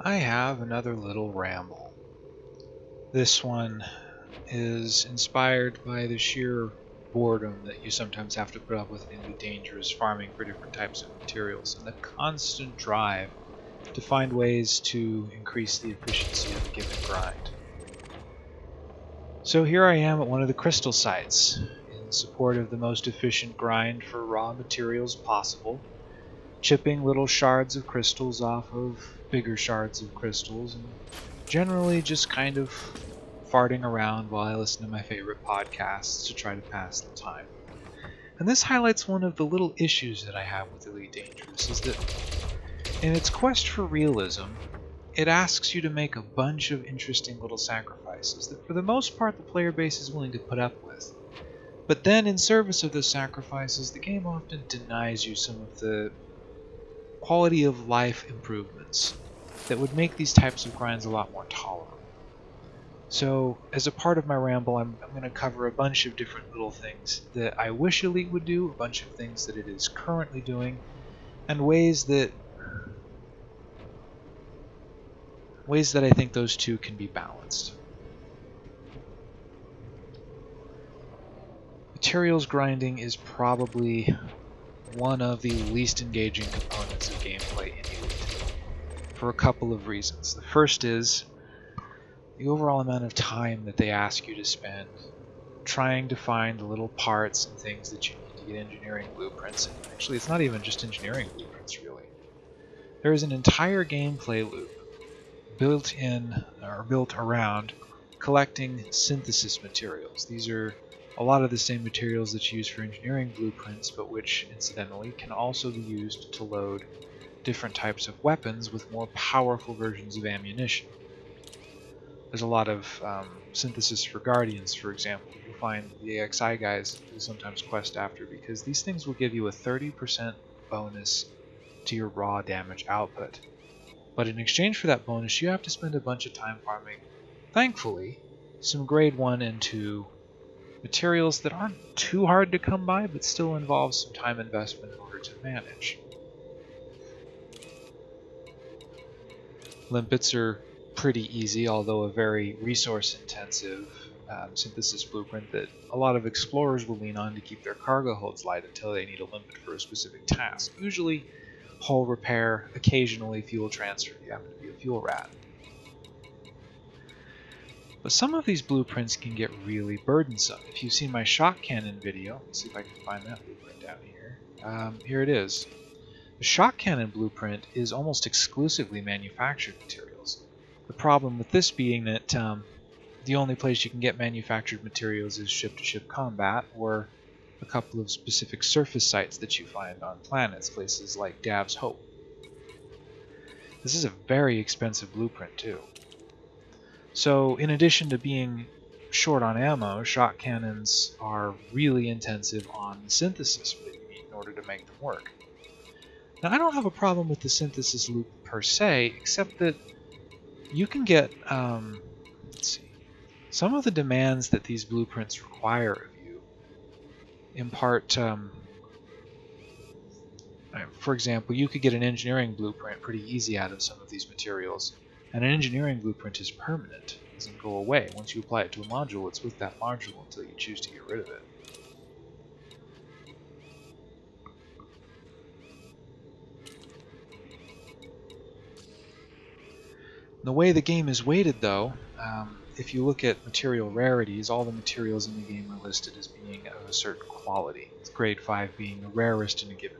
I have another little ramble. This one is inspired by the sheer boredom that you sometimes have to put up with in the dangerous farming for different types of materials and the constant drive to find ways to increase the efficiency of a given grind. So here I am at one of the crystal sites in support of the most efficient grind for raw materials possible, chipping little shards of crystals off of bigger shards of crystals and generally just kind of farting around while I listen to my favorite podcasts to try to pass the time. And this highlights one of the little issues that I have with Elite Dangerous is that in its quest for realism, it asks you to make a bunch of interesting little sacrifices that for the most part the player base is willing to put up with. But then in service of those sacrifices, the game often denies you some of the quality of life improvements that would make these types of grinds a lot more tolerable. So, as a part of my ramble, I'm, I'm going to cover a bunch of different little things that I wish Elite would do, a bunch of things that it is currently doing, and ways that ways that I think those two can be balanced. Materials grinding is probably one of the least engaging components of gameplay in Elite, for a couple of reasons. The first is the overall amount of time that they ask you to spend trying to find the little parts and things that you need to get engineering blueprints. And actually, it's not even just engineering blueprints, really. There is an entire gameplay loop built in or built around collecting synthesis materials. These are a lot of the same materials that you use for engineering blueprints, but which, incidentally, can also be used to load different types of weapons with more powerful versions of ammunition. There's a lot of um, synthesis for Guardians, for example. You'll find the AXI guys will sometimes quest after because these things will give you a 30% bonus to your raw damage output. But in exchange for that bonus, you have to spend a bunch of time farming, thankfully, some grade 1 and 2 materials that aren't too hard to come by, but still involve some time investment in order to manage. Limpets are pretty easy, although a very resource-intensive um, synthesis blueprint that a lot of explorers will lean on to keep their cargo holds light until they need a limpet for a specific task. Usually hull repair, occasionally fuel transfer. If you happen to be a fuel rat. But some of these blueprints can get really burdensome. If you've seen my shock cannon video, let's see if I can find that blueprint down here. Um, here it is. The shock cannon blueprint is almost exclusively manufactured materials. The problem with this being that um, the only place you can get manufactured materials is ship-to-ship -ship combat, or a couple of specific surface sites that you find on planets, places like Dav's Hope. This is a very expensive blueprint too. So in addition to being short on ammo, shock cannons are really intensive on the synthesis in order to make them work. Now I don't have a problem with the synthesis loop per se, except that you can get, um, let's see, some of the demands that these blueprints require of you impart, um, for example, you could get an engineering blueprint pretty easy out of some of these materials, and an engineering blueprint is permanent. It doesn't go away. Once you apply it to a module, it's with that module until you choose to get rid of it. The way the game is weighted, though, um, if you look at material rarities, all the materials in the game are listed as being of a certain quality, with grade 5 being the rarest in a given.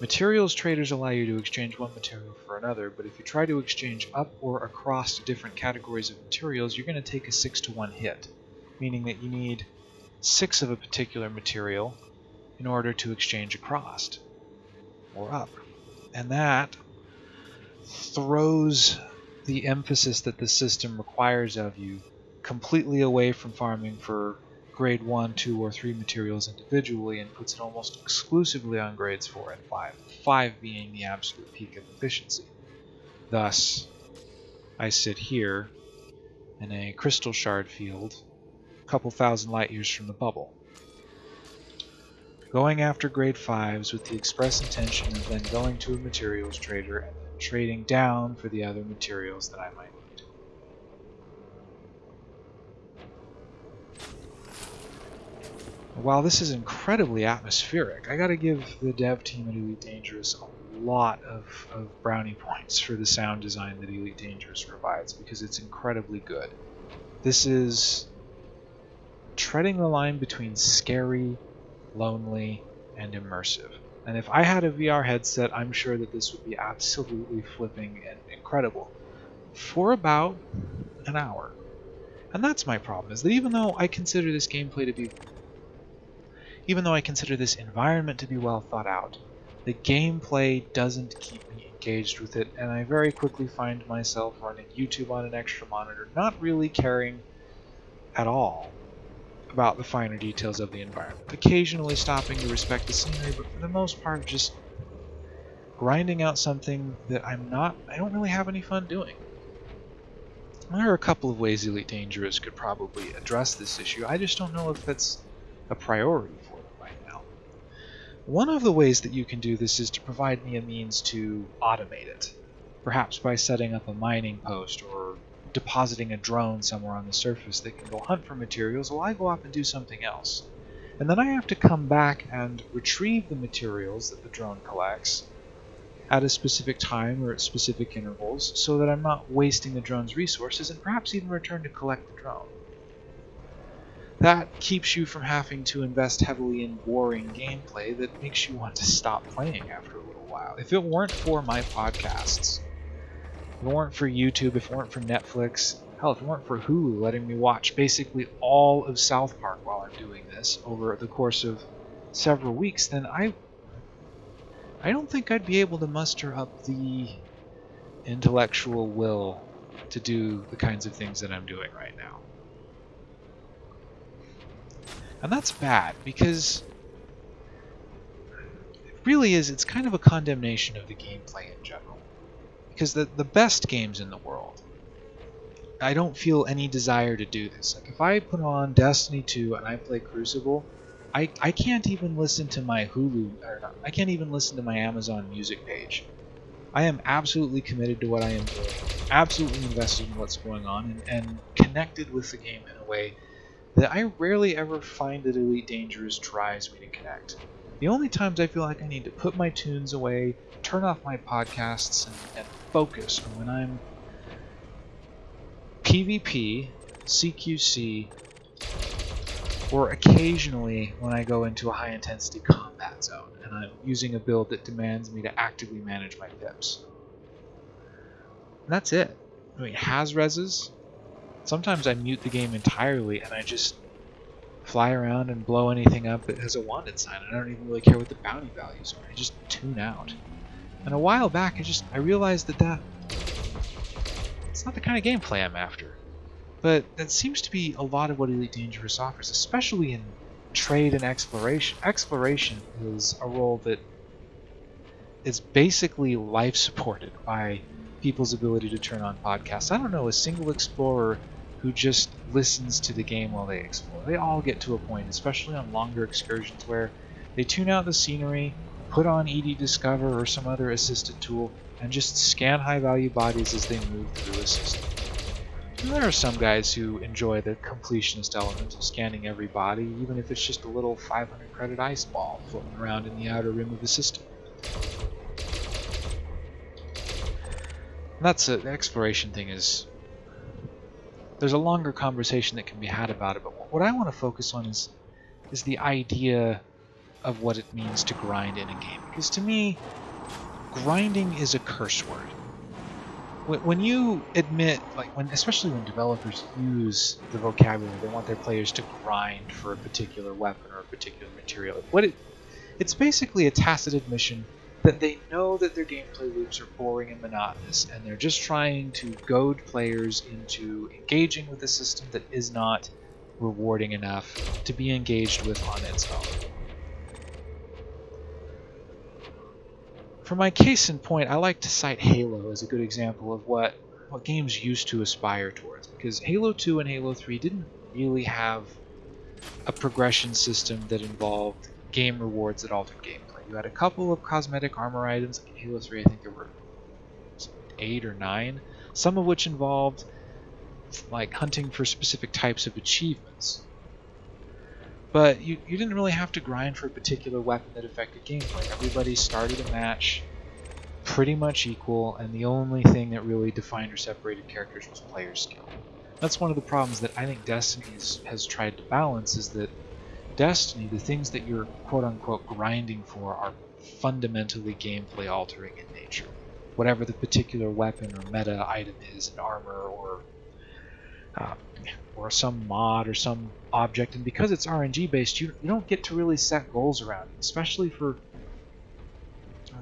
Materials traders allow you to exchange one material for another, but if you try to exchange up or across different categories of materials, you're going to take a 6 to 1 hit, meaning that you need 6 of a particular material in order to exchange across or up. And that throws the emphasis that the system requires of you completely away from farming for grade 1, 2, or 3 materials individually and puts it almost exclusively on grades 4 and 5, 5 being the absolute peak of efficiency. Thus, I sit here in a crystal shard field a couple thousand light years from the bubble, going after grade 5s with the express intention of then going to a materials trader and trading down for the other materials that I might While this is incredibly atmospheric, I gotta give the dev team at Elite Dangerous a lot of, of brownie points for the sound design that Elite Dangerous provides because it's incredibly good. This is treading the line between scary, lonely, and immersive. And if I had a VR headset, I'm sure that this would be absolutely flipping and incredible for about an hour. And that's my problem, is that even though I consider this gameplay to be even though I consider this environment to be well thought out, the gameplay doesn't keep me engaged with it, and I very quickly find myself running YouTube on an extra monitor, not really caring at all about the finer details of the environment. Occasionally stopping to respect the scenery, but for the most part just grinding out something that I'm not, I don't really have any fun doing. There are a couple of ways Elite Dangerous could probably address this issue. I just don't know if that's a priority for them right now. One of the ways that you can do this is to provide me a means to automate it, perhaps by setting up a mining post or depositing a drone somewhere on the surface that can go hunt for materials while I go off and do something else. And then I have to come back and retrieve the materials that the drone collects at a specific time or at specific intervals so that I'm not wasting the drone's resources and perhaps even return to collect the drone. That keeps you from having to invest heavily in boring gameplay that makes you want to stop playing after a little while. If it weren't for my podcasts, if it weren't for YouTube, if it weren't for Netflix, hell, if it weren't for Hulu letting me watch basically all of South Park while I'm doing this over the course of several weeks, then I I don't think I'd be able to muster up the intellectual will to do the kinds of things that I'm doing right now. And that's bad because it really is, it's kind of a condemnation of the gameplay in general. Because the, the best games in the world, I don't feel any desire to do this. Like if I put on Destiny 2 and I play Crucible, I, I can't even listen to my Hulu, or not, I can't even listen to my Amazon Music page. I am absolutely committed to what I am doing, absolutely invested in what's going on, and, and connected with the game in a way that I rarely ever find that Elite Dangerous tries me to connect. The only times I feel like I need to put my tunes away, turn off my podcasts, and, and focus are when I'm PvP, CQC, or occasionally when I go into a high intensity combat zone and I'm using a build that demands me to actively manage my pips. And that's it. I mean, has reses. Sometimes I mute the game entirely and I just fly around and blow anything up that has a wanted sign. I don't even really care what the bounty values are. I just tune out. And a while back, I just I realized that that it's not the kind of gameplay I'm after. But that seems to be a lot of what Elite Dangerous offers, especially in trade and exploration. Exploration is a role that is basically life supported by people's ability to turn on podcasts. I don't know a single explorer who just listens to the game while they explore. They all get to a point, especially on longer excursions, where they tune out the scenery, put on EDDiscovery or some other assisted tool, and just scan high value bodies as they move through a system. And there are some guys who enjoy the completionist element of scanning every body, even if it's just a little 500 credit ice ball floating around in the outer rim of the system. And that's a, the exploration thing is there's a longer conversation that can be had about it, but what I want to focus on is is the idea of what it means to grind in a game. Because to me, grinding is a curse word when you admit, like when, especially when developers use the vocabulary, they want their players to grind for a particular weapon or a particular material. What it, it's basically a tacit admission that they know that their gameplay loops are boring and monotonous, and they're just trying to goad players into engaging with a system that is not rewarding enough to be engaged with on its own. For my case in point, I like to cite Halo as a good example of what, what games used to aspire towards, because Halo 2 and Halo 3 didn't really have a progression system that involved game rewards that altered gameplay. You had a couple of cosmetic armor items, Halo 3 I think there were eight or nine, some of which involved like hunting for specific types of achievements. But you, you didn't really have to grind for a particular weapon that affected gameplay. Everybody started a match pretty much equal, and the only thing that really defined or separated characters was player skill. That's one of the problems that I think Destiny has, has tried to balance is that Destiny, the things that you're quote unquote grinding for are fundamentally gameplay altering in nature. Whatever the particular weapon or meta item is, an armor or uh, or some mod or some object, and because it's RNG based, you, you don't get to really set goals around it, especially for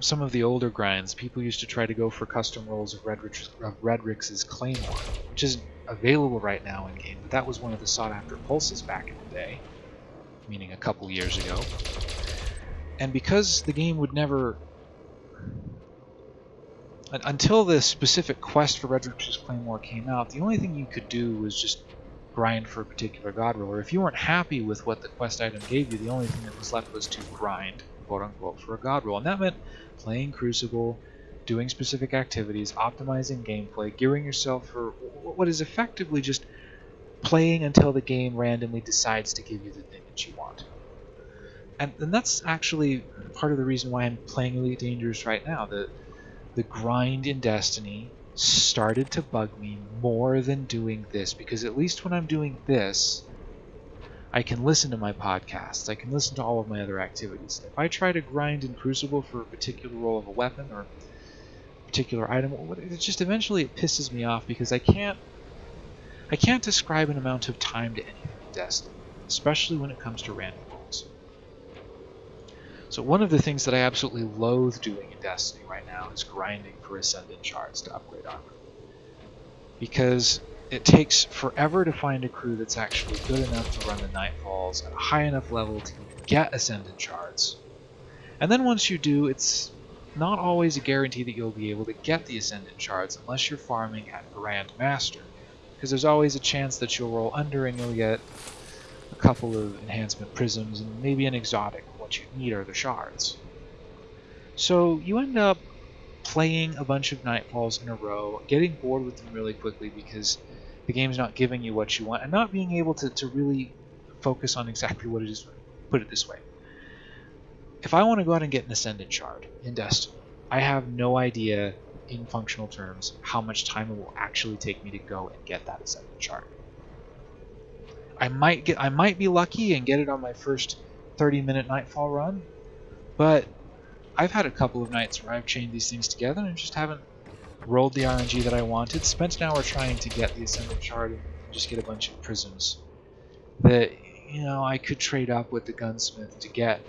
some of the older grinds. People used to try to go for custom rolls of, Redrix, of Redrix's Claymore, which isn't available right now in game, but that was one of the sought after pulses back in the day, meaning a couple years ago. And because the game would never until the specific quest for Redrix's Claymore came out, the only thing you could do was just grind for a particular god roll. Or if you weren't happy with what the quest item gave you, the only thing that was left was to grind, quote unquote, for a god roll. And that meant playing Crucible, doing specific activities, optimizing gameplay, gearing yourself for what is effectively just playing until the game randomly decides to give you the thing that you want. And, and that's actually part of the reason why I'm playing Elite Dangerous right now. The the grind in Destiny started to bug me more than doing this because at least when I'm doing this, I can listen to my podcasts, I can listen to all of my other activities. If I try to grind in Crucible for a particular role of a weapon or particular item, it just eventually it pisses me off because I can't I can't describe an amount of time to anything in Destiny, especially when it comes to random rolls. so one of the things that I absolutely loathe doing in Destiny right now is grinding for Ascendant Shards to upgrade armor. Because it takes forever to find a crew that's actually good enough to run the Nightfalls at a high enough level to get Ascendant Shards. And then once you do, it's not always a guarantee that you'll be able to get the Ascendant Shards unless you're farming at Grand Master. Because there's always a chance that you'll roll under and you'll get a couple of enhancement prisms and maybe an exotic what you need are the shards. So you end up playing a bunch of Nightfalls in a row, getting bored with them really quickly because the game's not giving you what you want, and not being able to, to really focus on exactly what it is. Put it this way. If I want to go out and get an Ascendant Shard in Destiny, I have no idea in functional terms how much time it will actually take me to go and get that Ascendant Shard. I might get I might be lucky and get it on my first 30 minute nightfall run, but I've had a couple of nights where I've chained these things together and just haven't rolled the RNG that I wanted, spent an hour trying to get the Ascendant Shard and just get a bunch of prisms that, you know, I could trade up with the gunsmith to get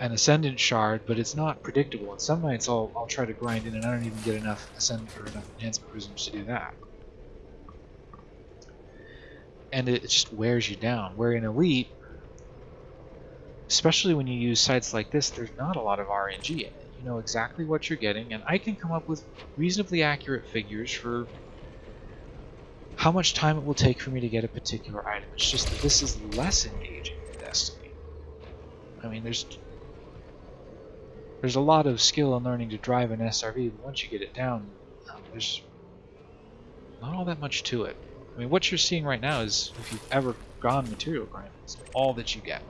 an Ascendant Shard, but it's not predictable. And some nights I'll, I'll try to grind in and I don't even get enough Ascendant or enough Enhancement Prisms to do that. And it just wears you down. Where in Elite, especially when you use sites like this, there's not a lot of RNG in it. You know exactly what you're getting, and I can come up with reasonably accurate figures for how much time it will take for me to get a particular item. It's just that this is less engaging than Destiny. I mean, there's there's a lot of skill in learning to drive an SRV, but once you get it down, um, there's not all that much to it. I mean, what you're seeing right now is, if you've ever gone material grinding, it's all that you get.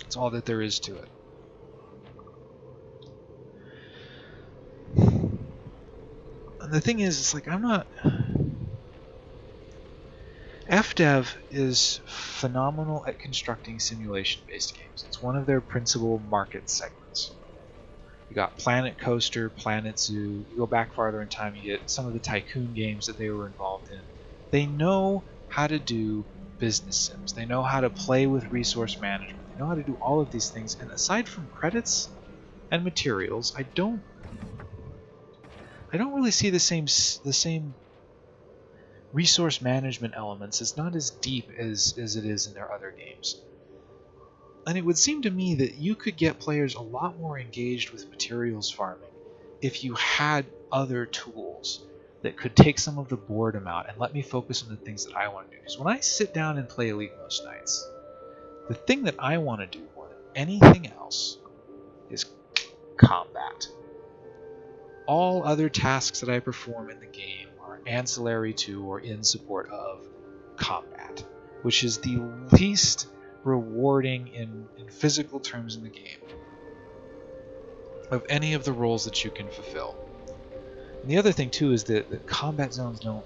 It's all that there is to it. And the thing is, it's like, I'm not... FDev is phenomenal at constructing simulation-based games. It's one of their principal market segments. You got Planet Coaster, Planet Zoo. You go back farther in time, you get some of the tycoon games that they were involved in. They know how to do business sims. They know how to play with resource management They know how to do all of these things, and aside from credits and materials, I don't I don't really see the same the same resource management elements. It's not as deep as as it is in their other games. And it would seem to me that you could get players a lot more engaged with materials farming if you had other tools that could take some of the boredom out and let me focus on the things that I want to do. Because when I sit down and play Elite most nights, the thing that I want to do more than anything else is combat. all other tasks that I perform in the game are ancillary to or in support of combat, which is the least rewarding in, in physical terms in the game of any of the roles that you can fulfill. And the other thing too is that the combat zones don't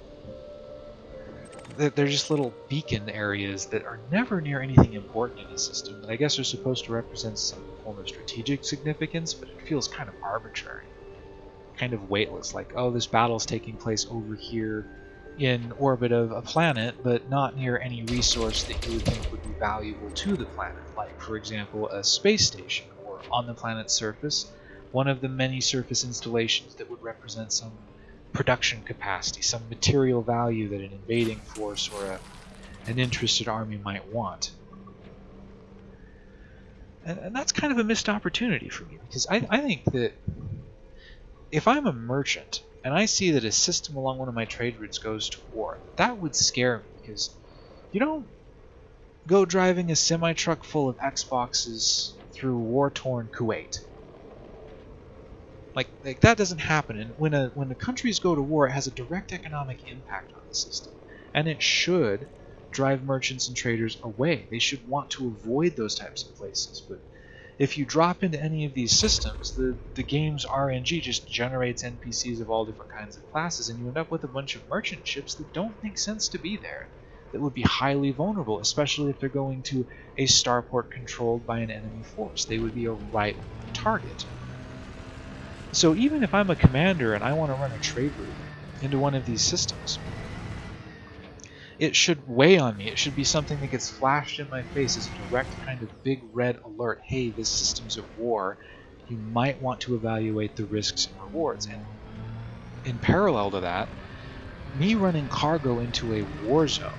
they're just little beacon areas that are never near anything important in a system that I guess are supposed to represent some form of strategic significance, but it feels kind of arbitrary, kind of weightless. Like, oh, this battle is taking place over here in orbit of a planet, but not near any resource that you would think would be valuable to the planet, like, for example, a space station, or on the planet's surface, one of the many surface installations that would represent some production capacity, some material value that an invading force or a, an interested army might want. And, and, that's kind of a missed opportunity for me because I, I think that if I'm a merchant and I see that a system along one of my trade routes goes to war, that would scare me because you don't go driving a semi truck full of Xboxes through war torn Kuwait. Like, like that doesn't happen. And when a when the countries go to war, it has a direct economic impact on the system, and it should drive merchants and traders away. They should want to avoid those types of places. But if you drop into any of these systems, the the game's RNG just generates NPCs of all different kinds of classes, and you end up with a bunch of merchant ships that don't make sense to be there. That would be highly vulnerable, especially if they're going to a starport controlled by an enemy force. They would be a ripe target. So even if I'm a commander and I want to run a trade route into one of these systems, it should weigh on me. It should be something that gets flashed in my face as a direct kind of big red alert. Hey, this system's at war. You might want to evaluate the risks and rewards. And in parallel to that, me running cargo into a war zone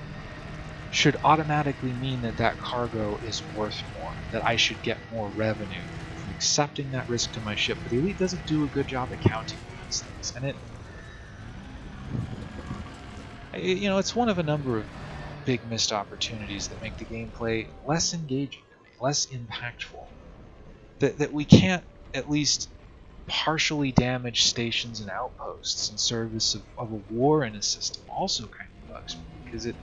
should automatically mean that that cargo is worth more, that I should get more revenue from accepting that risk to my ship, but the Elite doesn't do a good job accounting for these things, and it, you know, it's one of a number of big missed opportunities that make the gameplay less engaging, less impactful. That that we can't at least partially damage stations and outposts in service of, of a war in a system also kind of bugs me because it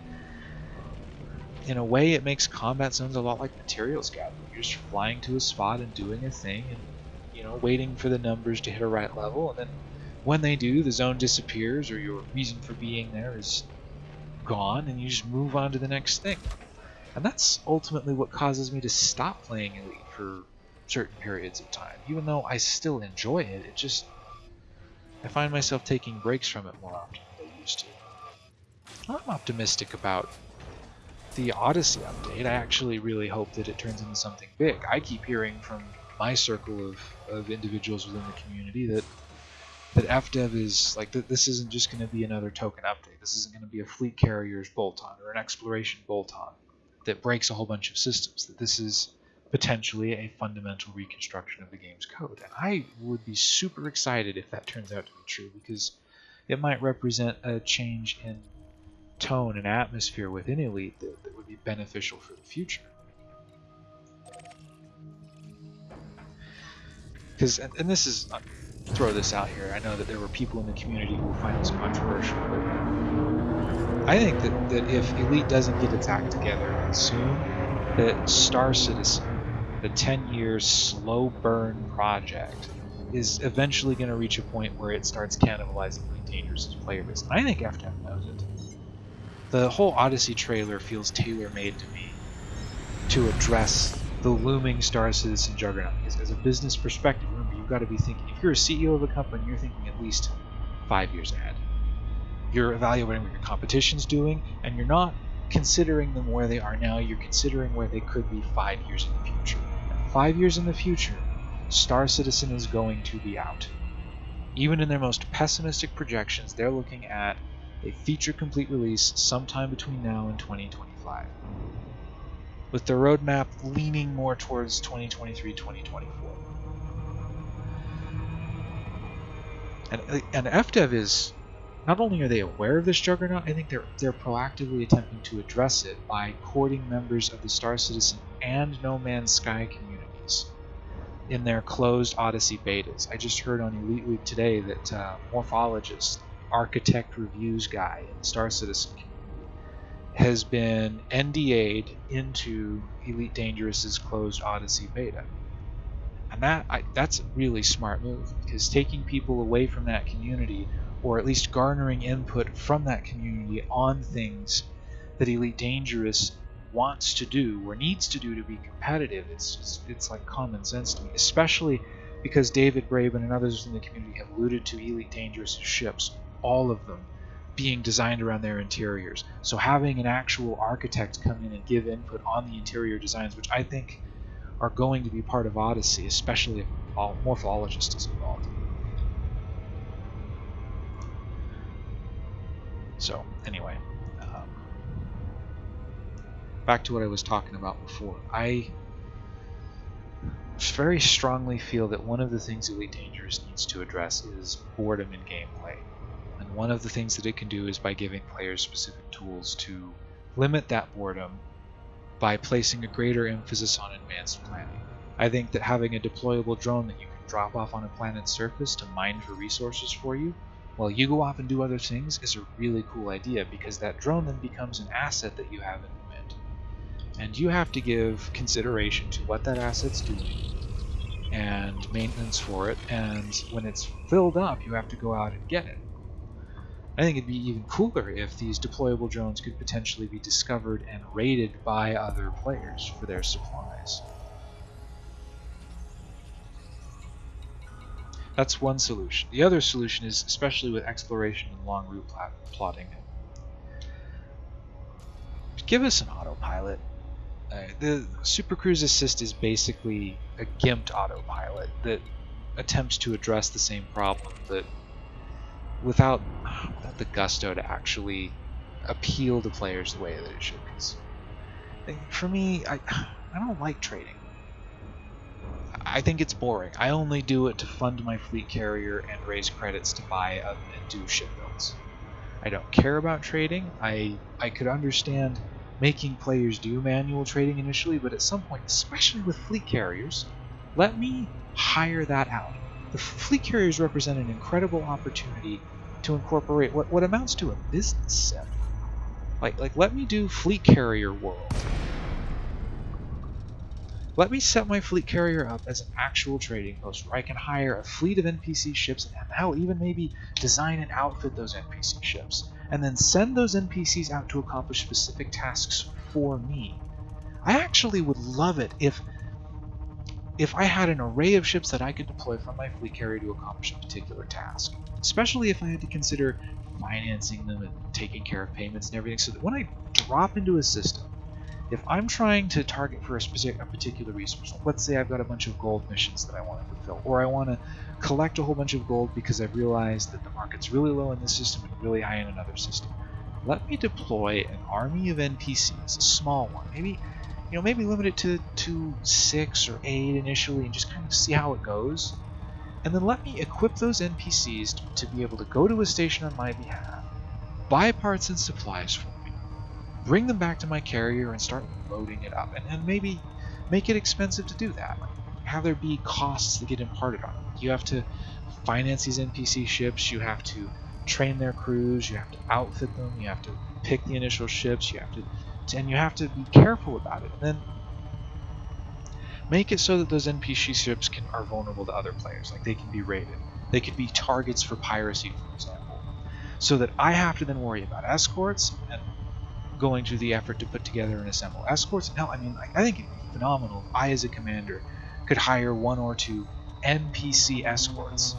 in a way, it makes combat zones a lot like materials gathering. You're just flying to a spot and doing a thing, and you know, waiting for the numbers to hit a right level, and then when they do, the zone disappears, or your reason for being there is gone, and you just move on to the next thing. And that's ultimately what causes me to stop playing Elite for certain periods of time. Even though I still enjoy it, it just I find myself taking breaks from it more often than I used to. I'm optimistic about the Odyssey update, I actually really hope that it turns into something big. I keep hearing from my circle of, of individuals within the community that that FDev is like that this isn't just going to be another token update. This isn't going to be a fleet carrier's bolt-on or an exploration bolt-on that breaks a whole bunch of systems. That this is potentially a fundamental reconstruction of the game's code. And I would be super excited if that turns out to be true because it might represent a change in tone and atmosphere within Elite that, that would be beneficial for the future. Because, and, and, this is, throw this out here, I know that there were people in the community who find this controversial, but I think that, that if Elite doesn't get act together soon, that Star Citizen, the 10 year slow burn project, is eventually going to reach a point where it starts cannibalizing Dangerous' player base. And I think FTF knows it the whole Odyssey trailer feels tailor-made to me to address the looming Star Citizen juggernaut. As, as a business perspective, you've got to be thinking, if you're a CEO of a company, you're thinking at least five years ahead. You're evaluating what your competition's doing, and you're not considering them where they are now, you're considering where they could be five years in the future. And five years in the future, Star Citizen is going to be out. Even in their most pessimistic projections, they're looking at a feature complete release sometime between now and 2025, with the roadmap leaning more towards 2023 2024. And, and FDev is not only are they aware of this juggernaut, I think they're they're proactively attempting to address it by courting members of the Star Citizen and No Man's Sky communities. in their closed Odyssey betas. I just heard on Elite Week today that uh, Morphologis, architect reviews guy in the Star Citizen community, has been NDA'd into Elite Dangerous's closed Odyssey beta. And that I, that's a really smart move because taking people away from that community, or at least garnering input from that community on things that Elite Dangerous wants to do or needs to do to be competitive, it's it's, it's like common sense to me, especially because David Braben and others in the community have alluded to Elite Dangerous ships, all of them being designed around their interiors. So having an actual architect come in and give input on the interior designs, which I think are going to be part of Odyssey, especially if a Morphologis is involved. So, anyway, um, back to what I was talking about before. I very strongly feel that one of the things Elite Dangerous needs to address is boredom in gameplay. And one of the things that it can do is by giving players specific tools to limit that boredom by placing a greater emphasis on advanced planning. I think that having a deployable drone that you can drop off on a planet's surface to mine for resources for you while you go off and do other things is a really cool idea because that drone then becomes an asset that you have in the mint. And you have to give consideration to what that asset's doing and maintenance for it, and when it's filled up, you have to go out and get it. I think it'd be even cooler if these deployable drones could potentially be discovered and raided by other players for their supplies. That's one solution. The other solution is, especially with exploration and long route plotting, give us an autopilot. Uh, the Super Cruise Assist is basically a gimped autopilot that attempts to address the same problem that without, without the gusto to actually appeal to players the way that it should. Cause for me, I I don't like trading. I think it's boring. I only do it to fund my fleet carrier and raise credits to buy and do ship builds. I don't care about trading. I I could understand making players do manual trading initially, but at some point, especially with fleet carriers, let me hire that out. The fleet carriers represent an incredible opportunity to incorporate what, what amounts to a business sim. Like, like, let me do fleet carrier world. Let me set my fleet carrier up as an actual trading post where I can hire a fleet of NPC ships and hell, even maybe design and outfit those NPC ships, and then send those NPCs out to accomplish specific tasks for me. I actually would love it if if I had an array of ships that I could deploy from my fleet carrier to accomplish a particular task, especially if I had to consider financing them and taking care of payments and everything, so that when I drop into a system, if I'm trying to target for a, specific, a particular resource, let's say I've got a bunch of gold missions that I want to fulfill, or I want to collect a whole bunch of gold because I've realized that the market's really low in this system and really high in another system, let me deploy an army of NPCs, a small one, maybe you know, maybe limit it to, to six or eight initially and just kind of see how it goes. And then let me equip those NPCs to, be able to go to a station on my behalf, buy parts and supplies for me, bring them back to my carrier and start loading it up. And, and maybe make it expensive to do that. Have there be costs that get imparted on it. You have to finance these NPC ships, you have to train their crews, you have to outfit them, you have to pick the initial ships, you have to and you have to be careful about it. And then make it so that those NPC ships can are vulnerable to other players, like they can be raided. They could be targets for piracy, for example. So that I have to then worry about escorts and going through the effort to put together and assemble escorts. Hell, I mean, I think it'd be phenomenal if I, as a commander, could hire one or two NPC escorts,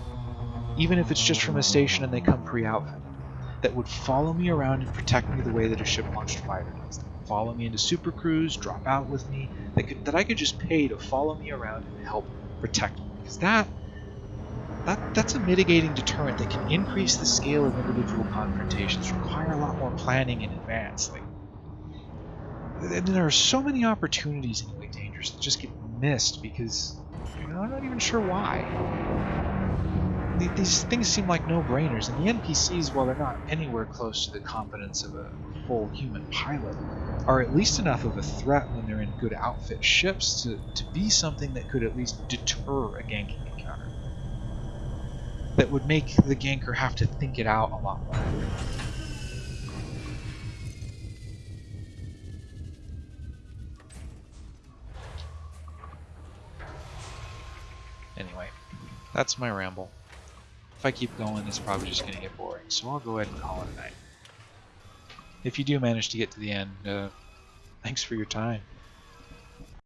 even if it's just from a station and they come pre-outfitted, that would follow me around and protect me the way that a ship-launched fighter does follow me into Super Cruise, drop out with me, that, could, that I could just pay to follow me around and help protect me. Because that, that, that's a mitigating deterrent that can increase the scale of individual confrontations, require a lot more planning in advance. Like, and there are so many opportunities in Elite Dangerous that just get missed because you know, I'm not even sure why. These things seem like no-brainers, and the NPCs, while they're not anywhere close to the competence of a full human pilot, are at least enough of a threat when they're in good outfit ships to, to be something that could at least deter a ganking encounter. That would make the ganker have to think it out a lot more. Anyway, that's my ramble. If I keep going, it's probably just going to get boring, so I'll go ahead and call it a night. If you do manage to get to the end, uh, thanks for your time.